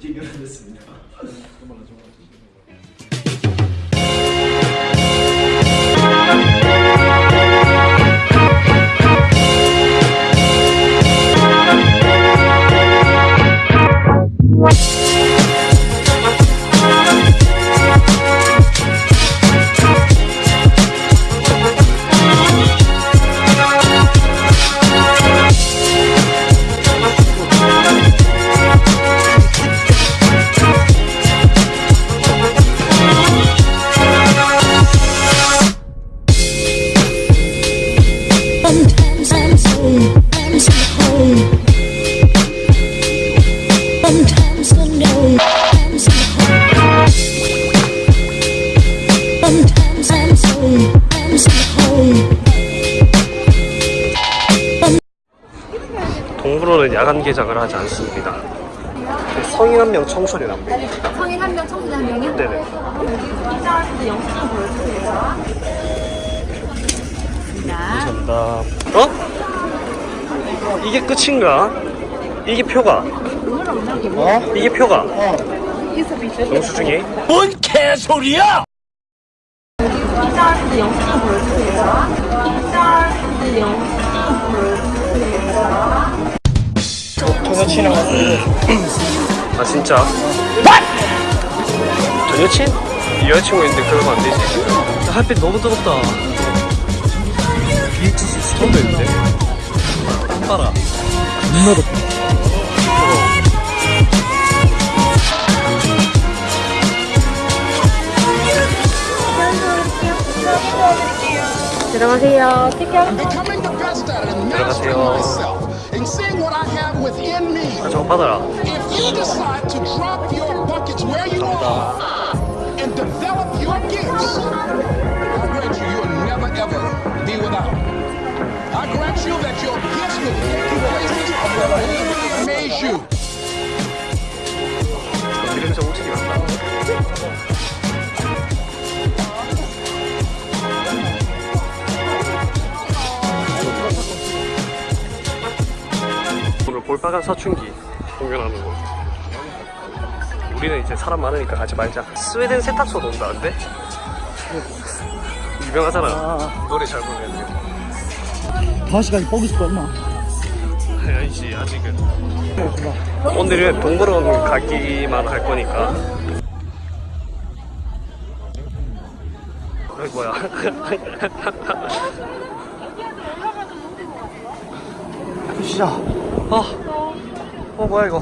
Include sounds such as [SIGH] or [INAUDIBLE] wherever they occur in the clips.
뛰겨냈습니다. [LAUGHS] 야간 개장을 하지 않습니다. 성인 한 명, 청소년 한 명. 성인 한 명, 청소년 한 명이요? 네네. 때 영수 좀 보여주세요. 감사합니다. 어? 이게 끝인가? 이게 표가? 어? 이게 표가? 영수증이? 입장하실 때 영수 좀 아 진짜? 전 여친? 여자친구 있는데 그러면 안 되지. 햇빛 너무 뜨겁다. BHC 스킨도 있는데. 땀 봐라. 들어가세요. 티켓. becoming the best within me. If you decide to drop your buckets where you are and develop your gifts, I grant you, you'll never ever be without. I grant you that your gifts will take you places of your 볼빨간 사춘기 공연하는 거. 우리는 이제 사람 많으니까 가지 말자. 스웨덴 세탁소 논다는데? [LAUGHS] 유명하잖아. 노래 잘 부르는데. 다섯 시까지 뻐기 있을 얼마? 아니지 아직은. 오늘은 동물원 가기만 할 거니까. 어이 뭐야? [LAUGHS] 시작. 어, 어 뭐야 이거?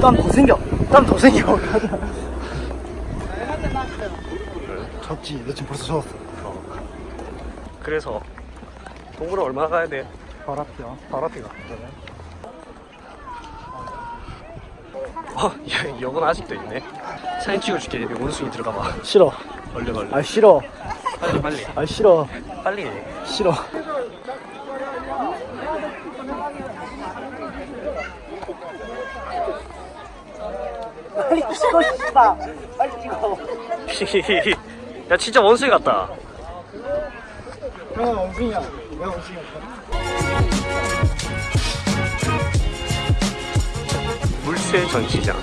땀더 생겨. 땀 더 생겨. [LAUGHS] 졌지. 너 지금 벌써 졌어. 그래서 동물원 얼마나 가야 돼? 바로 앞이야. 바로 앞이가. 어, 야, 여건 아직도 있네. 사진 찍어줄게. 여기 원숭이 들어가 봐. 싫어. 얼른 얼른. 아 싫어. 빨리 빨리. 아 싫어. 빨리. 싫어. 빨리 찍어 싶다. 빨리 찍어. [LAUGHS] 야 진짜 원숭이 같다. 형은 원숭이야. 내가 원숭이야. 물새 전시장.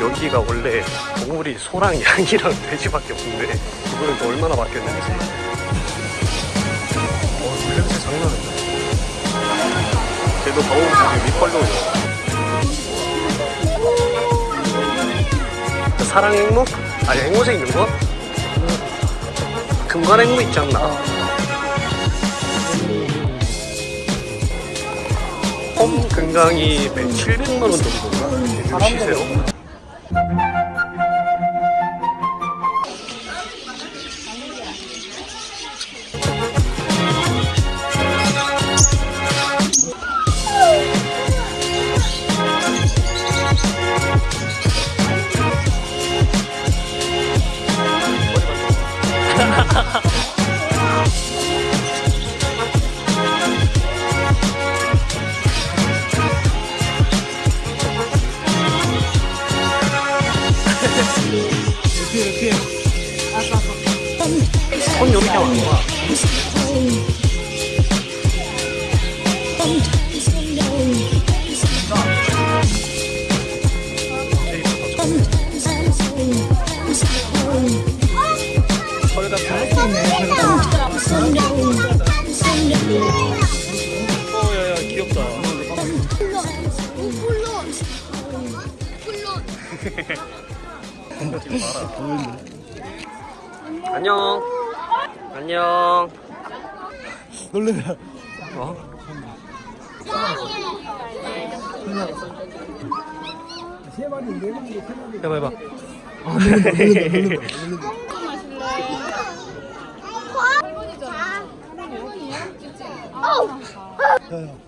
여기가 원래 동물이 소랑 양이랑 [LAUGHS] 돼지밖에 없는데 그거는 또 얼마나 바뀌었는지. 어, 물냄새 장난 아니다. 쟤도 더운 지금 밑벌로 사랑 앵무? 아니 앵무새 있는 거? 금관 앵무 있지 않나? 홈 금강이 700만 원 정도인가? 시세로? 안녕 안녕 놀래라. 어? 세 마리, 네 마리. 해봐 해봐 아, 놀랜다, 놀랜다, 놀랜다. 야, 야.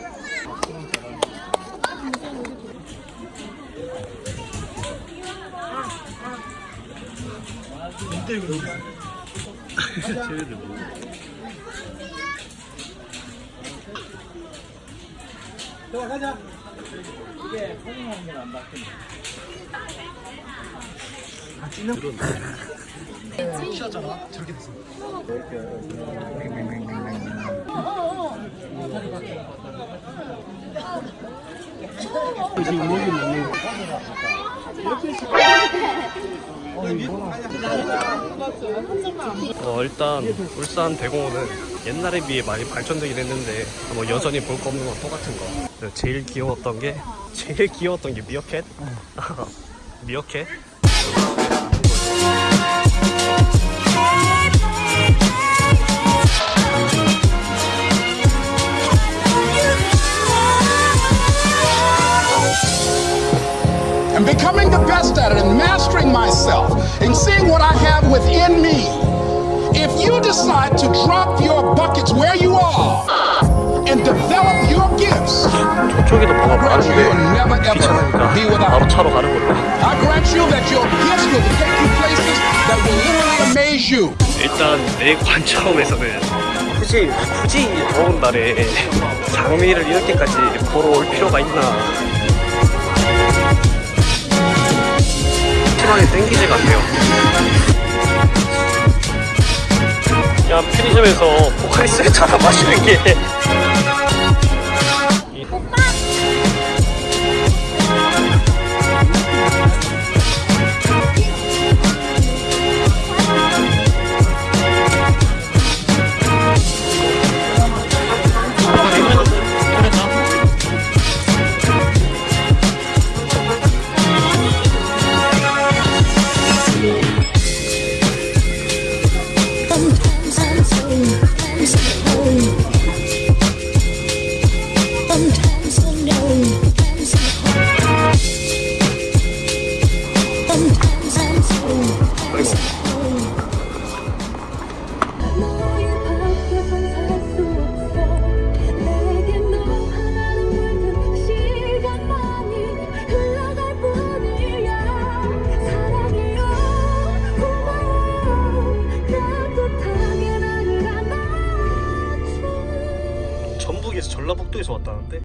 망했다 제가 얘는 개간줄. 쟤네들 뭐 쉬었잖아. 저렇게 됐어. 어, 일단 울산 대공원은 옛날에 비해 많이 발전되긴 했는데 뭐 여전히 볼 거 없는 건 똑같은 거. 제일 귀여웠던 게 [LAUGHS] 제일 귀여웠던 게 미어캣. [LAUGHS] 미어캣. and becoming the best at it and mastering myself and seeing what I have within me. If you decide to drop your buckets where you are and develop your gifts, 저쪽에도 뭐가 grant you 많은데 will never ever be 귀찮으니까 바로 without. 차로 가는 걸로. I grant you that your gifts will take you places that will literally amaze you. 일단 내 관점에서는 굳이 굳이 이 더운 날에 장미를 이렇게까지 보러 올 필요가 있나 시간이 땡기지가 않네요. 그냥 편의점에서 포카리스에 차다 마시는 게